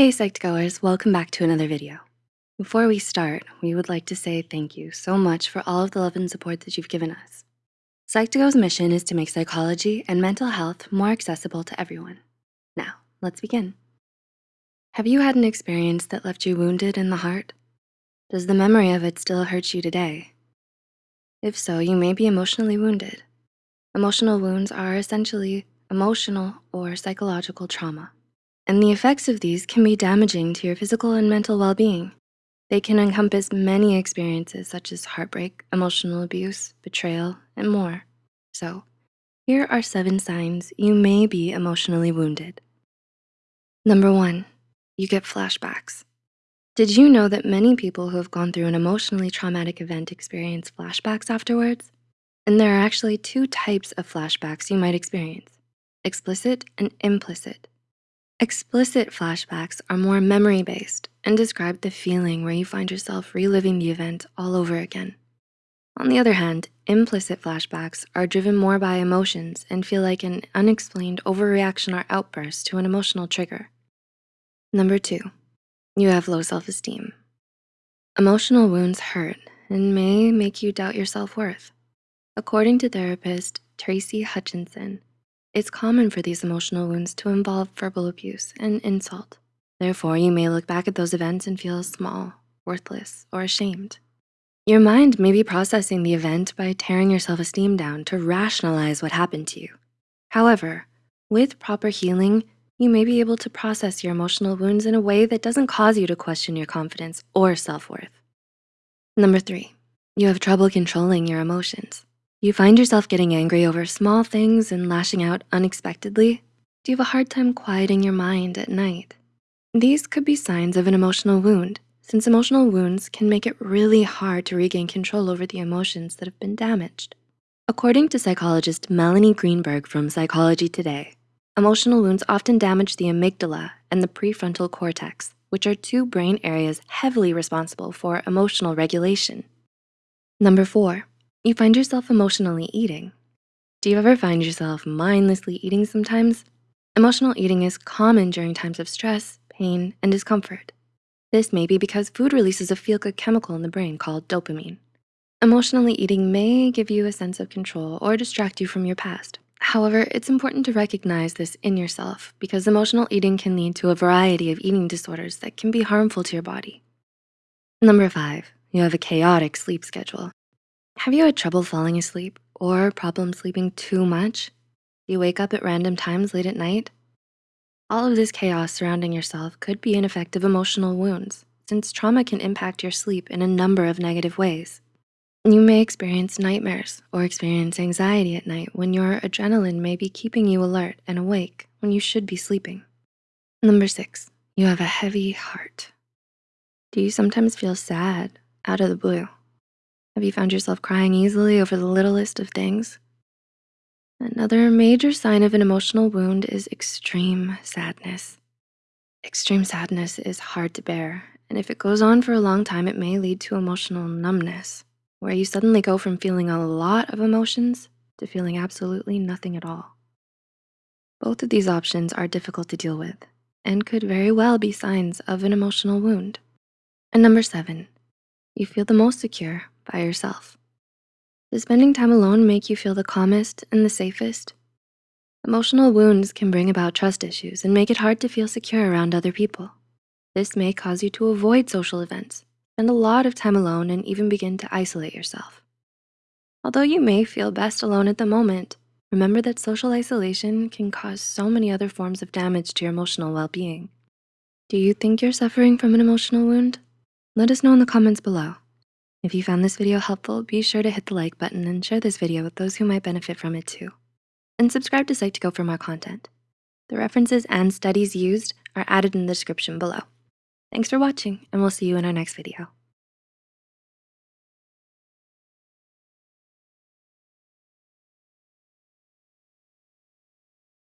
Hey Psych2Goers, welcome back to another video. Before we start, we would like to say thank you so much for all of the love and support that you've given us. Psych2Go's mission is to make psychology and mental health more accessible to everyone. Now, let's begin. Have you had an experience that left you wounded in the heart? Does the memory of it still hurt you today? If so, you may be emotionally wounded. Emotional wounds are essentially emotional or psychological trauma and the effects of these can be damaging to your physical and mental well-being. They can encompass many experiences such as heartbreak, emotional abuse, betrayal, and more. So here are seven signs you may be emotionally wounded. Number one, you get flashbacks. Did you know that many people who have gone through an emotionally traumatic event experience flashbacks afterwards? And there are actually two types of flashbacks you might experience, explicit and implicit. Explicit flashbacks are more memory-based and describe the feeling where you find yourself reliving the event all over again. On the other hand, implicit flashbacks are driven more by emotions and feel like an unexplained overreaction or outburst to an emotional trigger. Number two, you have low self-esteem. Emotional wounds hurt and may make you doubt your self-worth. According to therapist Tracy Hutchinson, it's common for these emotional wounds to involve verbal abuse and insult. Therefore, you may look back at those events and feel small, worthless, or ashamed. Your mind may be processing the event by tearing your self-esteem down to rationalize what happened to you. However, with proper healing, you may be able to process your emotional wounds in a way that doesn't cause you to question your confidence or self-worth. Number three, you have trouble controlling your emotions. You find yourself getting angry over small things and lashing out unexpectedly? Do you have a hard time quieting your mind at night? These could be signs of an emotional wound, since emotional wounds can make it really hard to regain control over the emotions that have been damaged. According to psychologist Melanie Greenberg from Psychology Today, emotional wounds often damage the amygdala and the prefrontal cortex, which are two brain areas heavily responsible for emotional regulation. Number four, you find yourself emotionally eating. Do you ever find yourself mindlessly eating sometimes? Emotional eating is common during times of stress, pain, and discomfort. This may be because food releases a feel-good chemical in the brain called dopamine. Emotionally eating may give you a sense of control or distract you from your past. However, it's important to recognize this in yourself because emotional eating can lead to a variety of eating disorders that can be harmful to your body. Number five, you have a chaotic sleep schedule. Have you had trouble falling asleep or problem sleeping too much? Do you wake up at random times late at night? All of this chaos surrounding yourself could be an effect of emotional wounds since trauma can impact your sleep in a number of negative ways. You may experience nightmares or experience anxiety at night when your adrenaline may be keeping you alert and awake when you should be sleeping. Number six, you have a heavy heart. Do you sometimes feel sad out of the blue? Have you found yourself crying easily over the littlest of things? Another major sign of an emotional wound is extreme sadness. Extreme sadness is hard to bear, and if it goes on for a long time, it may lead to emotional numbness, where you suddenly go from feeling a lot of emotions to feeling absolutely nothing at all. Both of these options are difficult to deal with and could very well be signs of an emotional wound. And number seven, you feel the most secure by yourself. Does spending time alone make you feel the calmest and the safest? Emotional wounds can bring about trust issues and make it hard to feel secure around other people. This may cause you to avoid social events, spend a lot of time alone, and even begin to isolate yourself. Although you may feel best alone at the moment, remember that social isolation can cause so many other forms of damage to your emotional well-being. Do you think you're suffering from an emotional wound? Let us know in the comments below. If you found this video helpful, be sure to hit the like button and share this video with those who might benefit from it too. And subscribe to Psych2Go for more content. The references and studies used are added in the description below. Thanks for watching and we'll see you in our next video.